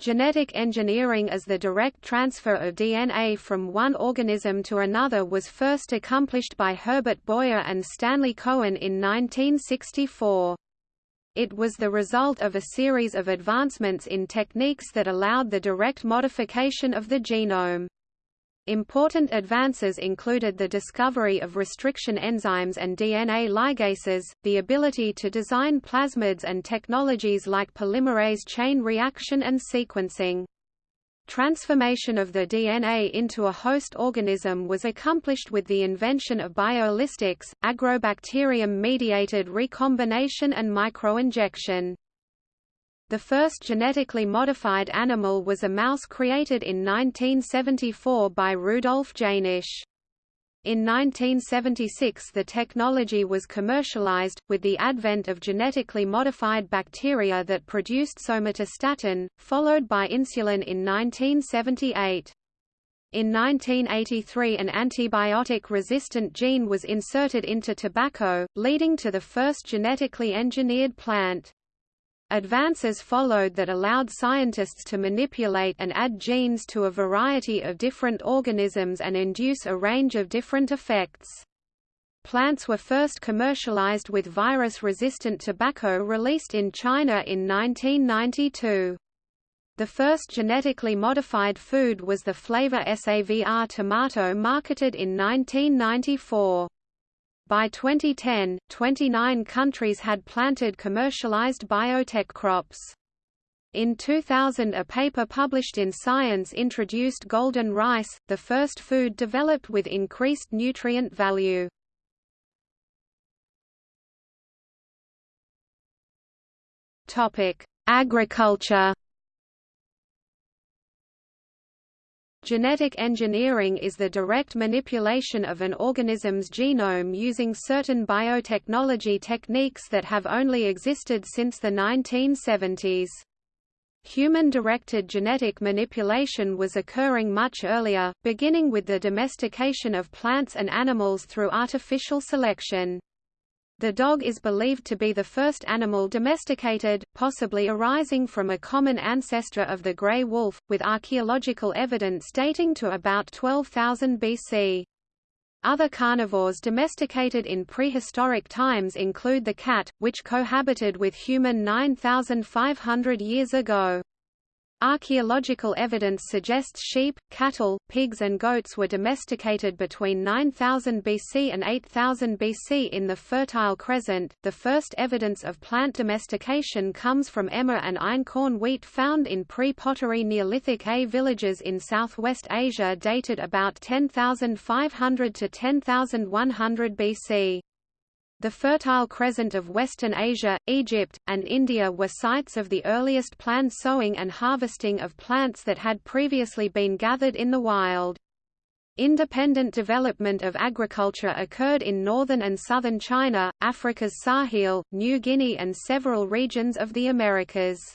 Genetic engineering as the direct transfer of DNA from one organism to another was first accomplished by Herbert Boyer and Stanley Cohen in 1964. It was the result of a series of advancements in techniques that allowed the direct modification of the genome. Important advances included the discovery of restriction enzymes and DNA ligases, the ability to design plasmids and technologies like polymerase chain reaction and sequencing. Transformation of the DNA into a host organism was accomplished with the invention of biolistics, agrobacterium-mediated recombination and microinjection. The first genetically modified animal was a mouse created in 1974 by Rudolf Jaenisch. In 1976 the technology was commercialized, with the advent of genetically modified bacteria that produced somatostatin, followed by insulin in 1978. In 1983 an antibiotic-resistant gene was inserted into tobacco, leading to the first genetically engineered plant. Advances followed that allowed scientists to manipulate and add genes to a variety of different organisms and induce a range of different effects. Plants were first commercialized with virus-resistant tobacco released in China in 1992. The first genetically modified food was the Flavr Savr tomato marketed in 1994. By 2010, 29 countries had planted commercialized biotech crops. In 2000 a paper published in Science introduced golden rice, the first food developed with increased nutrient value. Agriculture Genetic engineering is the direct manipulation of an organism's genome using certain biotechnology techniques that have only existed since the 1970s. Human-directed genetic manipulation was occurring much earlier, beginning with the domestication of plants and animals through artificial selection. The dog is believed to be the first animal domesticated, possibly arising from a common ancestor of the grey wolf, with archaeological evidence dating to about 12,000 BC. Other carnivores domesticated in prehistoric times include the cat, which cohabited with human 9,500 years ago. Archaeological evidence suggests sheep, cattle, pigs and goats were domesticated between 9000 BC and 8000 BC in the Fertile Crescent. The first evidence of plant domestication comes from emmer and einkorn wheat found in pre-pottery Neolithic A villages in southwest Asia dated about 10,500 to 10,100 BC. The Fertile Crescent of Western Asia, Egypt, and India were sites of the earliest planned sowing and harvesting of plants that had previously been gathered in the wild. Independent development of agriculture occurred in northern and southern China, Africa's Sahel, New Guinea and several regions of the Americas.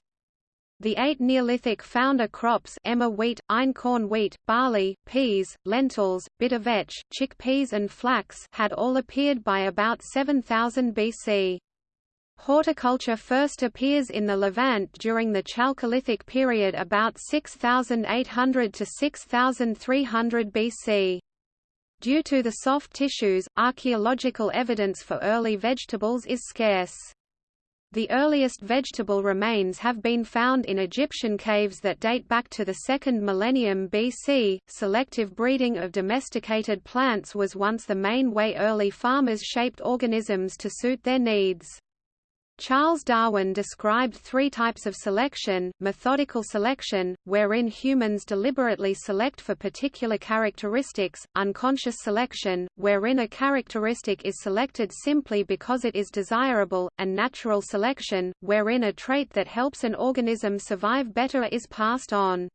The eight Neolithic founder crops emmer wheat, einkorn wheat, barley, peas, lentils, bitter vetch, chickpeas and flax had all appeared by about 7000 BC. Horticulture first appears in the Levant during the Chalcolithic period about 6800 to 6300 BC. Due to the soft tissues, archaeological evidence for early vegetables is scarce. The earliest vegetable remains have been found in Egyptian caves that date back to the 2nd millennium BC. Selective breeding of domesticated plants was once the main way early farmers shaped organisms to suit their needs. Charles Darwin described three types of selection, methodical selection, wherein humans deliberately select for particular characteristics, unconscious selection, wherein a characteristic is selected simply because it is desirable, and natural selection, wherein a trait that helps an organism survive better is passed on.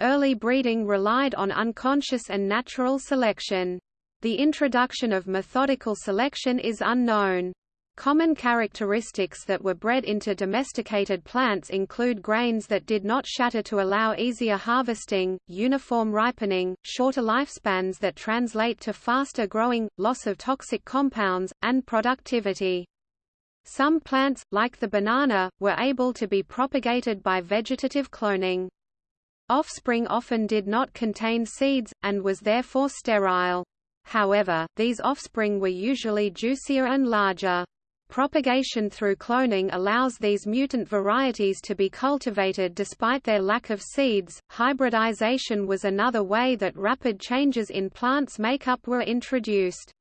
Early breeding relied on unconscious and natural selection. The introduction of methodical selection is unknown. Common characteristics that were bred into domesticated plants include grains that did not shatter to allow easier harvesting, uniform ripening, shorter lifespans that translate to faster growing, loss of toxic compounds, and productivity. Some plants, like the banana, were able to be propagated by vegetative cloning. Offspring often did not contain seeds, and was therefore sterile. However, these offspring were usually juicier and larger. Propagation through cloning allows these mutant varieties to be cultivated despite their lack of seeds. Hybridization was another way that rapid changes in plants' makeup were introduced.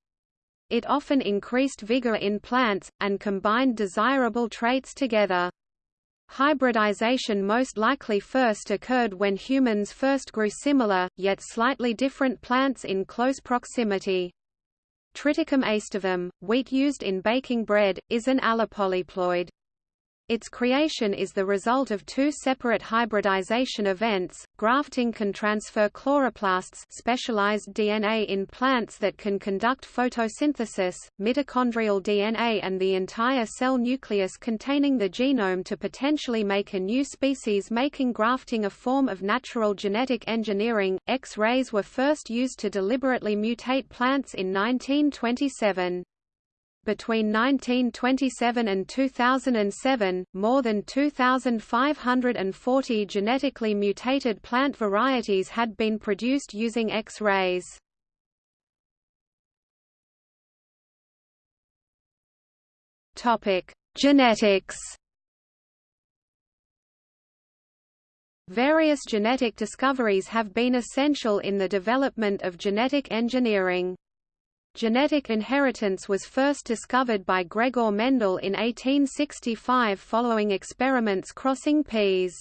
It often increased vigor in plants, and combined desirable traits together. Hybridization most likely first occurred when humans first grew similar, yet slightly different plants in close proximity. Triticum aestivum, wheat used in baking bread, is an allopolyploid. Its creation is the result of two separate hybridization events. Grafting can transfer chloroplasts, specialized DNA in plants that can conduct photosynthesis, mitochondrial DNA and the entire cell nucleus containing the genome to potentially make a new species making grafting a form of natural genetic engineering. X-rays were first used to deliberately mutate plants in 1927. Between 1927 and 2007, more than 2,540 genetically mutated plant varieties had been produced using X-rays. Topic: Genetics. Various genetic discoveries have been essential in the development of genetic engineering. Genetic inheritance was first discovered by Gregor Mendel in 1865 following experiments crossing peas.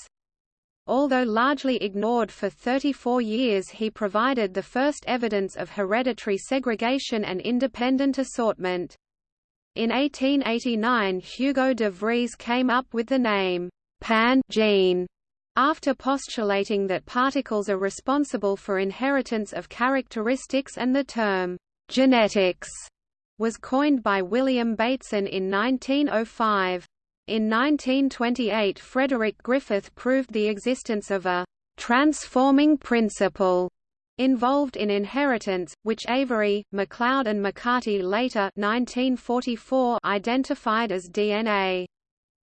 Although largely ignored for 34 years he provided the first evidence of hereditary segregation and independent assortment. In 1889 Hugo de Vries came up with the name, pan gene, after postulating that particles are responsible for inheritance of characteristics and the term Genetics was coined by William Bateson in 1905. In 1928 Frederick Griffith proved the existence of a transforming principle involved in inheritance, which Avery, MacLeod and McCarty later 1944 identified as DNA.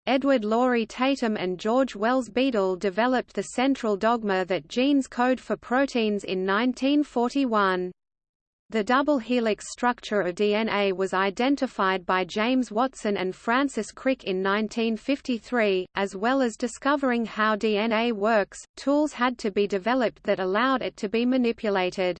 Edward Lawrie Tatum and George Wells Beadle developed the central dogma that genes code for proteins in 1941. The double helix structure of DNA was identified by James Watson and Francis Crick in 1953, as well as discovering how DNA works, tools had to be developed that allowed it to be manipulated.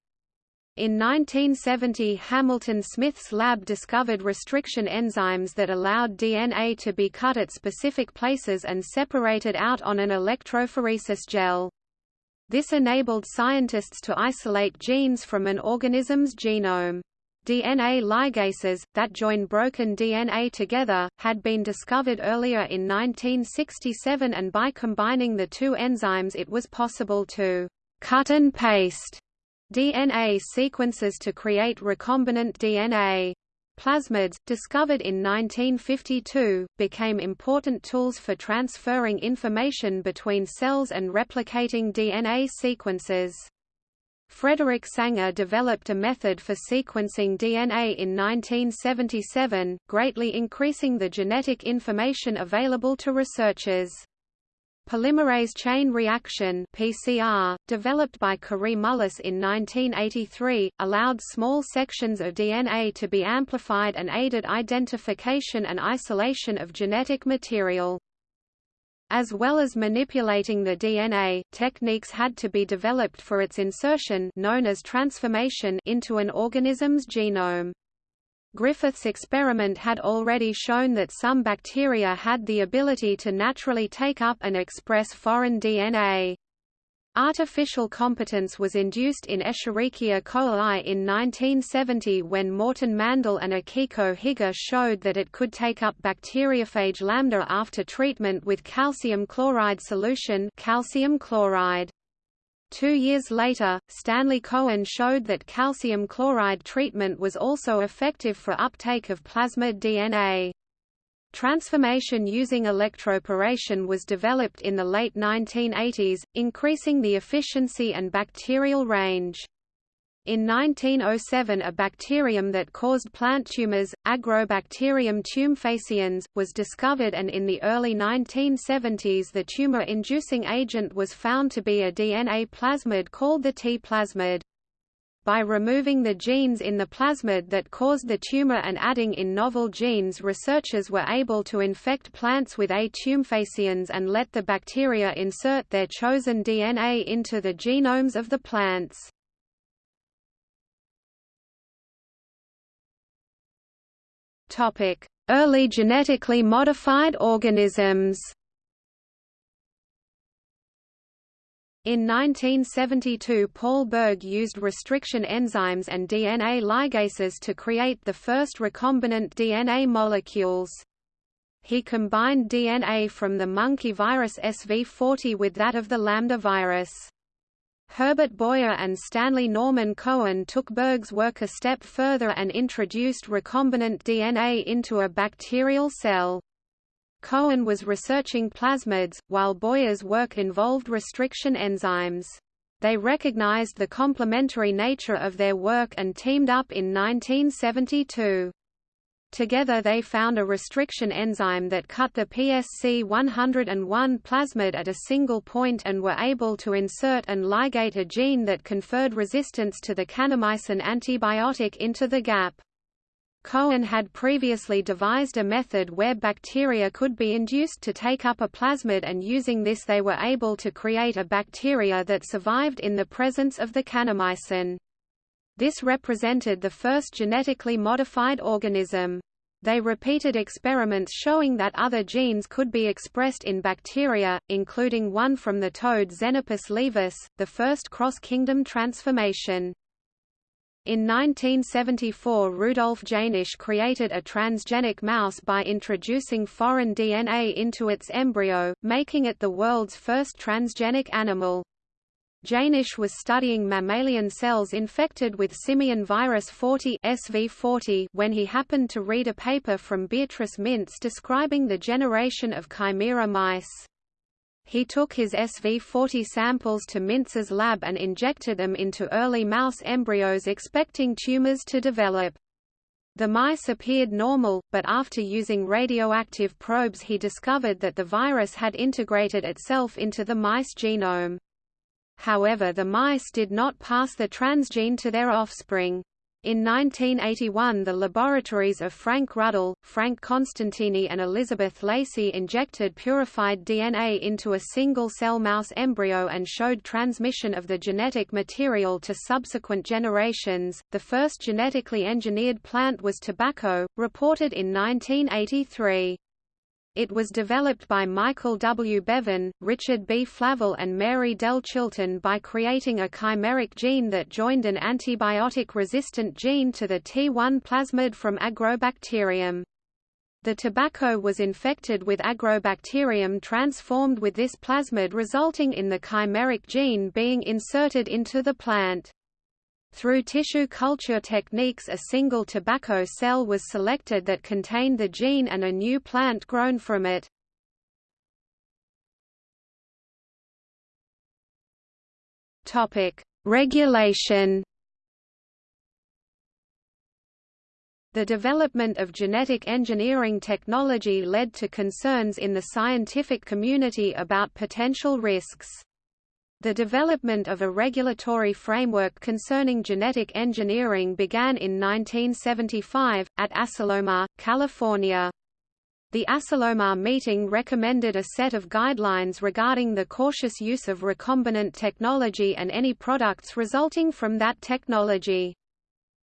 In 1970 Hamilton Smith's lab discovered restriction enzymes that allowed DNA to be cut at specific places and separated out on an electrophoresis gel. This enabled scientists to isolate genes from an organism's genome. DNA ligases, that join broken DNA together, had been discovered earlier in 1967 and by combining the two enzymes it was possible to «cut and paste» DNA sequences to create recombinant DNA. Plasmids, discovered in 1952, became important tools for transferring information between cells and replicating DNA sequences. Frederick Sanger developed a method for sequencing DNA in 1977, greatly increasing the genetic information available to researchers. Polymerase chain reaction PCR, developed by Kary Mullis in 1983, allowed small sections of DNA to be amplified and aided identification and isolation of genetic material. As well as manipulating the DNA, techniques had to be developed for its insertion known as transformation into an organism's genome. Griffith's experiment had already shown that some bacteria had the ability to naturally take up and express foreign DNA. Artificial competence was induced in Escherichia coli in 1970 when Morton Mandel and Akiko Higa showed that it could take up bacteriophage lambda after treatment with calcium chloride solution calcium chloride. Two years later, Stanley Cohen showed that calcium chloride treatment was also effective for uptake of plasmid DNA. Transformation using electroporation was developed in the late 1980s, increasing the efficiency and bacterial range. In 1907 a bacterium that caused plant tumors, Agrobacterium tumefaciens, was discovered and in the early 1970s the tumor-inducing agent was found to be a DNA plasmid called the T plasmid. By removing the genes in the plasmid that caused the tumor and adding in novel genes researchers were able to infect plants with A. tumefaciens and let the bacteria insert their chosen DNA into the genomes of the plants. Early genetically modified organisms In 1972 Paul Berg used restriction enzymes and DNA ligases to create the first recombinant DNA molecules. He combined DNA from the monkey virus SV40 with that of the lambda virus. Herbert Boyer and Stanley Norman Cohen took Berg's work a step further and introduced recombinant DNA into a bacterial cell. Cohen was researching plasmids, while Boyer's work involved restriction enzymes. They recognized the complementary nature of their work and teamed up in 1972. Together they found a restriction enzyme that cut the pSC101 plasmid at a single point and were able to insert and ligate a gene that conferred resistance to the kanamycin antibiotic into the gap. Cohen had previously devised a method where bacteria could be induced to take up a plasmid and using this they were able to create a bacteria that survived in the presence of the kanamycin. This represented the first genetically modified organism. They repeated experiments showing that other genes could be expressed in bacteria, including one from the toad Xenopus laevis, the first cross-kingdom transformation. In 1974 Rudolf Jaenisch created a transgenic mouse by introducing foreign DNA into its embryo, making it the world's first transgenic animal. Jaenisch was studying mammalian cells infected with simian virus 40 SV40 when he happened to read a paper from Beatrice Mintz describing the generation of chimera mice. He took his SV40 samples to Mintz's lab and injected them into early mouse embryos expecting tumors to develop. The mice appeared normal, but after using radioactive probes he discovered that the virus had integrated itself into the mice genome. However the mice did not pass the transgene to their offspring. In 1981 the laboratories of Frank Ruddle, Frank Costantini and Elizabeth Lacy injected purified DNA into a single-cell mouse embryo and showed transmission of the genetic material to subsequent generations. The first genetically engineered plant was tobacco, reported in 1983. It was developed by Michael W. Bevan, Richard B. Flavell and Mary-Dell Chilton by creating a chimeric gene that joined an antibiotic-resistant gene to the T1 plasmid from Agrobacterium. The tobacco was infected with Agrobacterium transformed with this plasmid resulting in the chimeric gene being inserted into the plant. Through tissue culture techniques a single tobacco cell was selected that contained the gene and a new plant grown from it. Regulation The development of genetic engineering technology led to concerns in the scientific community about potential risks. The development of a regulatory framework concerning genetic engineering began in 1975, at Asilomar, California. The Asilomar meeting recommended a set of guidelines regarding the cautious use of recombinant technology and any products resulting from that technology.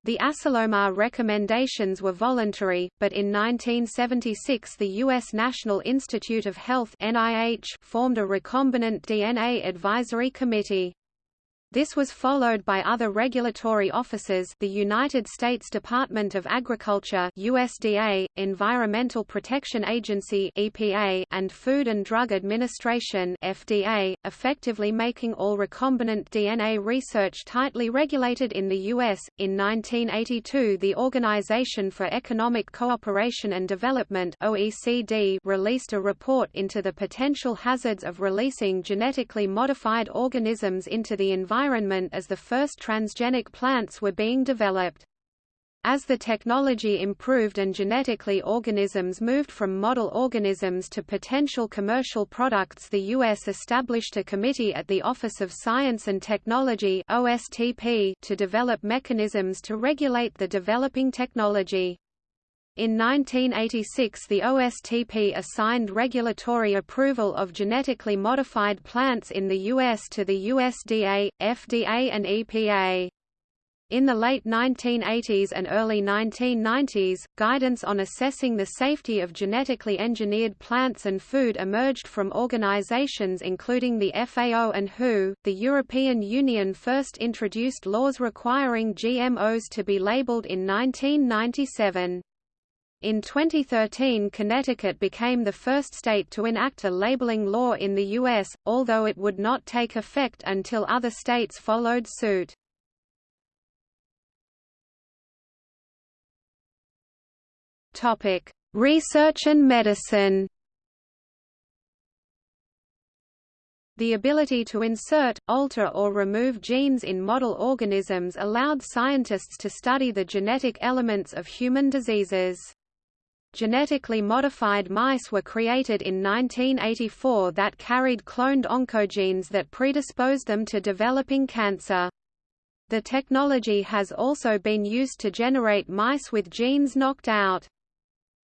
The Asilomar recommendations were voluntary, but in 1976 the U.S. National Institute of Health NIH formed a recombinant DNA advisory committee. This was followed by other regulatory offices the United States Department of Agriculture USDA, Environmental Protection Agency EPA, and Food and Drug Administration FDA, effectively making all recombinant DNA research tightly regulated in the U.S. In 1982 the Organization for Economic Cooperation and Development OECD released a report into the potential hazards of releasing genetically modified organisms into the environment environment as the first transgenic plants were being developed. As the technology improved and genetically organisms moved from model organisms to potential commercial products the U.S. established a committee at the Office of Science and Technology OSTP to develop mechanisms to regulate the developing technology. In 1986 the OSTP assigned regulatory approval of genetically modified plants in the U.S. to the USDA, FDA and EPA. In the late 1980s and early 1990s, guidance on assessing the safety of genetically engineered plants and food emerged from organizations including the FAO and WHO. The European Union first introduced laws requiring GMOs to be labeled in 1997. In 2013 Connecticut became the first state to enact a labeling law in the U.S., although it would not take effect until other states followed suit. Topic: Research and medicine. The ability to insert, alter or remove genes in model organisms allowed scientists to study the genetic elements of human diseases. Genetically modified mice were created in 1984 that carried cloned oncogenes that predisposed them to developing cancer. The technology has also been used to generate mice with genes knocked out.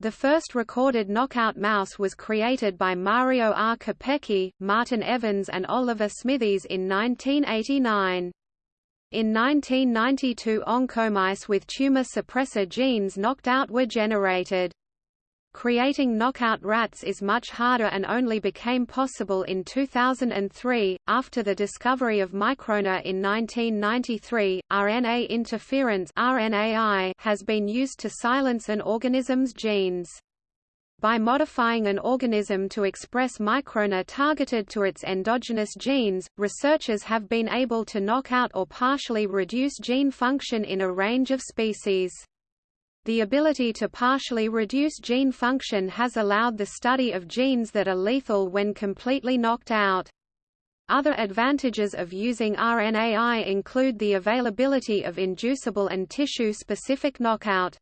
The first recorded knockout mouse was created by Mario R. Capecchi, Martin Evans and Oliver Smithies in 1989. In 1992 oncomice with tumor suppressor genes knocked out were generated. Creating knockout rats is much harder and only became possible in 2003, after the discovery of microRNA in 1993. RNA interference (RNAi) has been used to silence an organism's genes. By modifying an organism to express microRNA targeted to its endogenous genes, researchers have been able to knock out or partially reduce gene function in a range of species. The ability to partially reduce gene function has allowed the study of genes that are lethal when completely knocked out. Other advantages of using RNAi include the availability of inducible and tissue-specific knockout.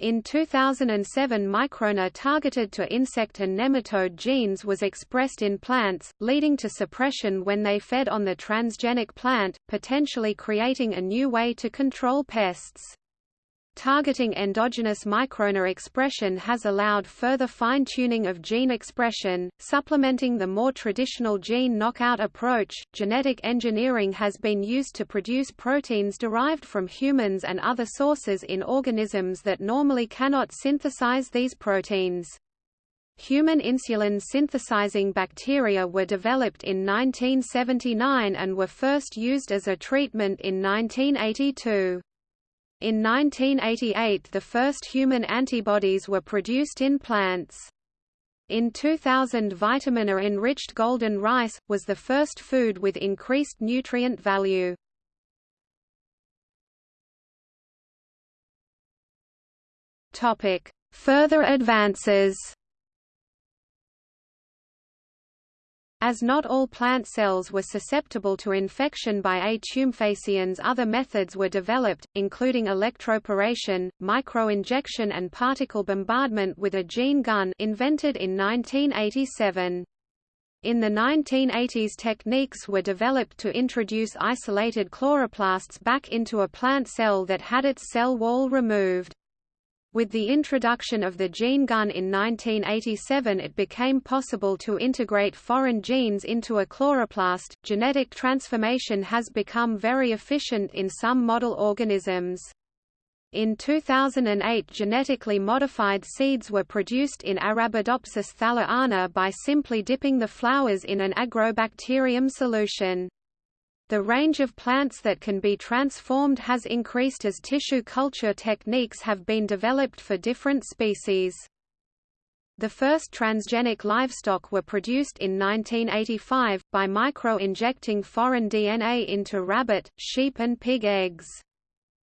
In 2007 microRNA targeted to insect and nematode genes was expressed in plants, leading to suppression when they fed on the transgenic plant, potentially creating a new way to control pests. Targeting endogenous microRNA expression has allowed further fine-tuning of gene expression, supplementing the more traditional gene knockout approach. Genetic engineering has been used to produce proteins derived from humans and other sources in organisms that normally cannot synthesize these proteins. Human insulin synthesizing bacteria were developed in 1979 and were first used as a treatment in 1982. In 1988 the first human antibodies were produced in plants. In 2000 vitamin A-enriched golden rice, was the first food with increased nutrient value. Further advances As not all plant cells were susceptible to infection by A. tumefaciens other methods were developed, including electroporation, microinjection and particle bombardment with a gene gun invented in 1987. In the 1980s techniques were developed to introduce isolated chloroplasts back into a plant cell that had its cell wall removed. With the introduction of the gene gun in 1987 it became possible to integrate foreign genes into a chloroplast. Genetic transformation has become very efficient in some model organisms. In 2008 genetically modified seeds were produced in Arabidopsis thaliana by simply dipping the flowers in an agrobacterium solution. The range of plants that can be transformed has increased as tissue culture techniques have been developed for different species. The first transgenic livestock were produced in 1985, by micro-injecting foreign DNA into rabbit, sheep and pig eggs.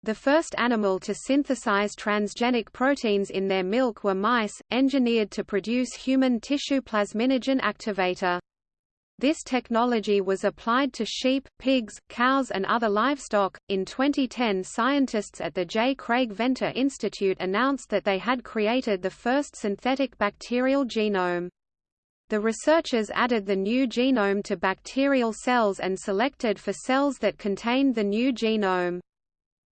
The first animal to synthesize transgenic proteins in their milk were mice, engineered to produce human tissue plasminogen activator. This technology was applied to sheep, pigs, cows and other livestock. In 2010, scientists at the J. Craig Venter Institute announced that they had created the first synthetic bacterial genome. The researchers added the new genome to bacterial cells and selected for cells that contained the new genome.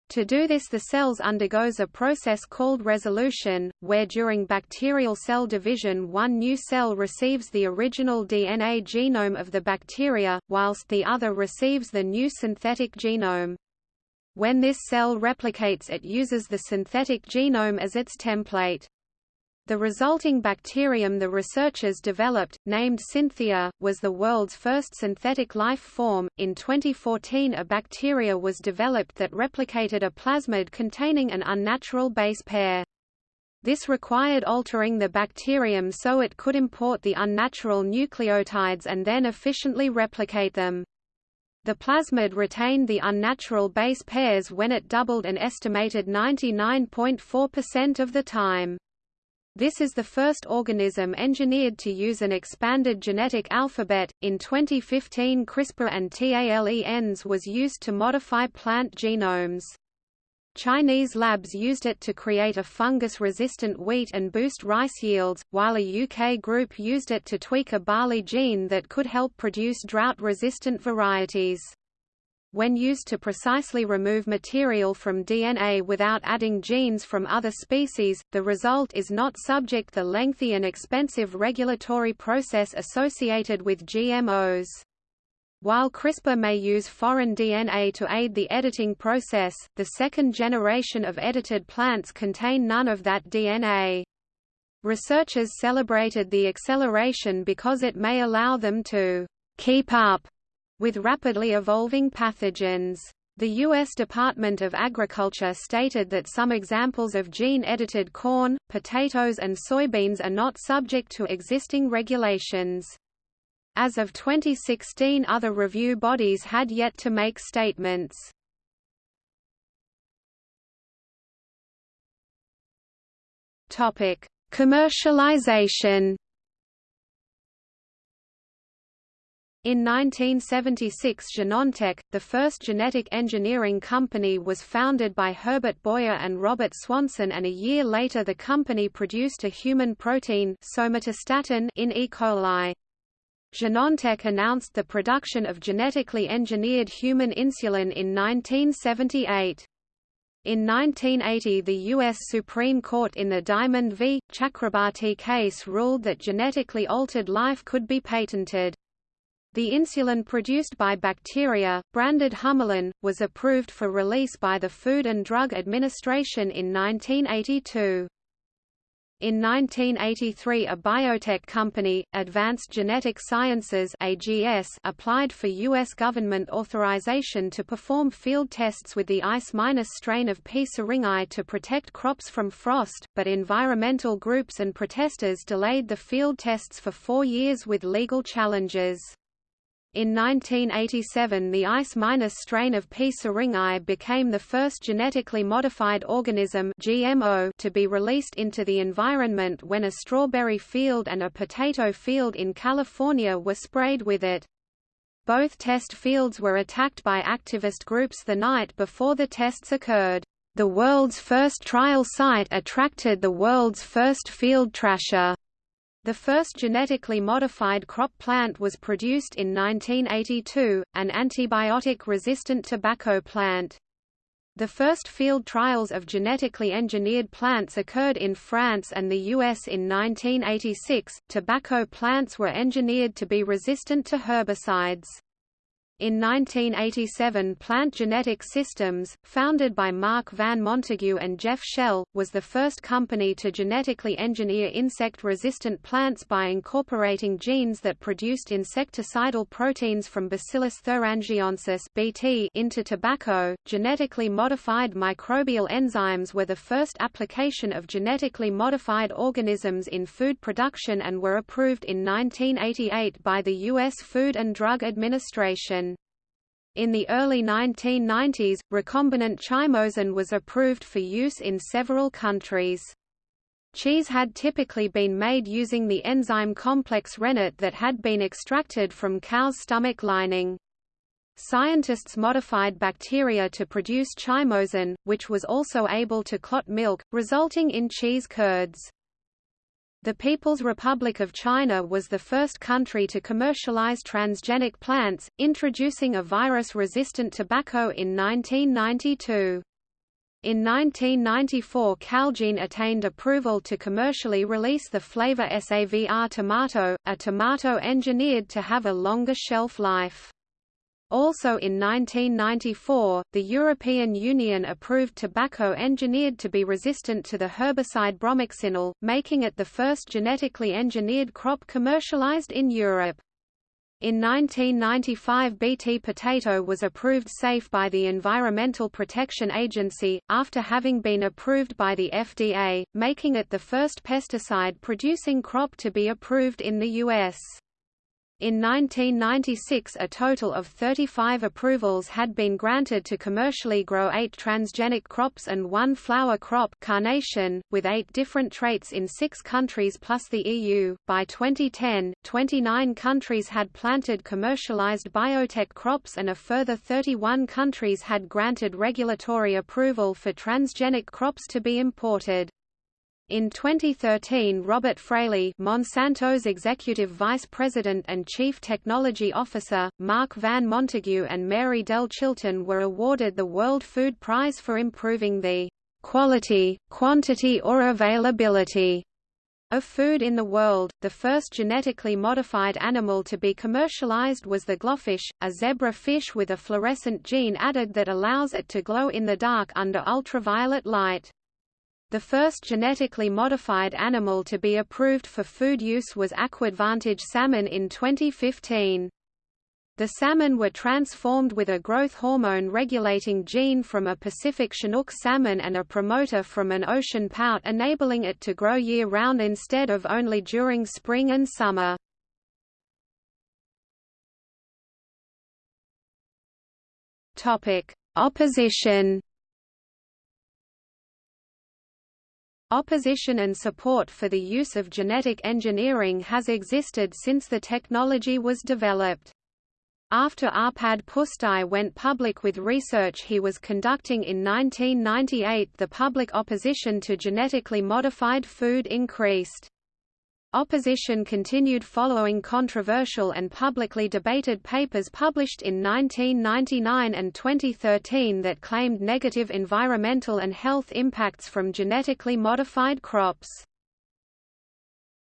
To do this the cells undergoes a process called resolution, where during bacterial cell division one new cell receives the original DNA genome of the bacteria, whilst the other receives the new synthetic genome. When this cell replicates it uses the synthetic genome as its template. The resulting bacterium the researchers developed, named Synthia, was the world's first synthetic life form. In 2014, a bacteria was developed that replicated a plasmid containing an unnatural base pair. This required altering the bacterium so it could import the unnatural nucleotides and then efficiently replicate them. The plasmid retained the unnatural base pairs when it doubled an estimated 99.4% of the time. This is the first organism engineered to use an expanded genetic alphabet. In 2015, CRISPR and TALENs was used to modify plant genomes. Chinese labs used it to create a fungus-resistant wheat and boost rice yields, while a UK group used it to tweak a barley gene that could help produce drought-resistant varieties. When used to precisely remove material from DNA without adding genes from other species, the result is not subject the lengthy and expensive regulatory process associated with GMOs. While CRISPR may use foreign DNA to aid the editing process, the second generation of edited plants contain none of that DNA. Researchers celebrated the acceleration because it may allow them to keep up with rapidly evolving pathogens. The U.S. Department of Agriculture stated that some examples of gene-edited corn, potatoes and soybeans are not subject to existing regulations. As of 2016 other review bodies had yet to make statements. Commercialization In 1976 Genentech, the first genetic engineering company was founded by Herbert Boyer and Robert Swanson and a year later the company produced a human protein somatostatin in E. coli. Genentech announced the production of genetically engineered human insulin in 1978. In 1980 the U.S. Supreme Court in the Diamond v. Chakrabarti case ruled that genetically altered life could be patented. The insulin produced by bacteria, branded Humulin, was approved for release by the Food and Drug Administration in 1982. In 1983 a biotech company, Advanced Genetic Sciences AGS, applied for U.S. government authorization to perform field tests with the ICE- minus strain of P. syringae to protect crops from frost, but environmental groups and protesters delayed the field tests for four years with legal challenges. In 1987 the ICE- minus strain of P. syringae became the first genetically modified organism GMO to be released into the environment when a strawberry field and a potato field in California were sprayed with it. Both test fields were attacked by activist groups the night before the tests occurred. The world's first trial site attracted the world's first field trasher. The first genetically modified crop plant was produced in 1982, an antibiotic-resistant tobacco plant. The first field trials of genetically engineered plants occurred in France and the US in 1986. Tobacco plants were engineered to be resistant to herbicides. In 1987 Plant Genetic Systems, founded by Marc Van Montagu and Jeff Schell, was the first company to genetically engineer insect-resistant plants by incorporating genes that produced insecticidal proteins from Bacillus thuringiensis (BT) into tobacco. Genetically modified microbial enzymes were the first application of genetically modified organisms in food production and were approved in 1988 by the U.S. Food and Drug Administration. In the early 1990s, recombinant chymosin was approved for use in several countries. Cheese had typically been made using the enzyme complex rennet that had been extracted from cow's stomach lining. Scientists modified bacteria to produce chymosin, which was also able to clot milk, resulting in cheese curds. The People's Republic of China was the first country to commercialize transgenic plants, introducing a virus-resistant tobacco in 1992. In 1994 Calgene attained approval to commercially release the Flavr Savr tomato, a tomato engineered to have a longer shelf life. Also in 1994, the European Union approved tobacco engineered to be resistant to the herbicide bromoxynil, making it the first genetically engineered crop commercialized in Europe. In 1995 Bt potato was approved safe by the Environmental Protection Agency, after having been approved by the FDA, making it the first pesticide-producing crop to be approved in the U.S. In 1996 a total of 35 approvals had been granted to commercially grow eight transgenic crops and one flower crop carnation, with eight different traits in six countries plus the EU. By 2010, 29 countries had planted commercialized biotech crops and a further 31 countries had granted regulatory approval for transgenic crops to be imported. In 2013 Robert Fraley Monsanto's executive vice president and chief technology officer, Marc Van Montagu and Mary-Dell Chilton were awarded the World Food Prize for improving the quality, quantity or availability of food in the world. The first genetically modified animal to be commercialized was the GloFish, a zebra fish with a fluorescent gene added that allows it to glow in the dark under ultraviolet light. The first genetically modified animal to be approved for food use was Aquadvantage salmon in 2015. The salmon were transformed with a growth hormone regulating gene from a Pacific Chinook salmon and a promoter from an ocean pout enabling it to grow year-round instead of only during spring and summer. Opposition Opposition and support for the use of genetic engineering has existed since the technology was developed. After Arpad Pusztai went public with research he was conducting in 1998 the public opposition to genetically modified food increased. Opposition continued following controversial and publicly debated papers published in 1999 and 2013 that claimed negative environmental and health impacts from genetically modified crops.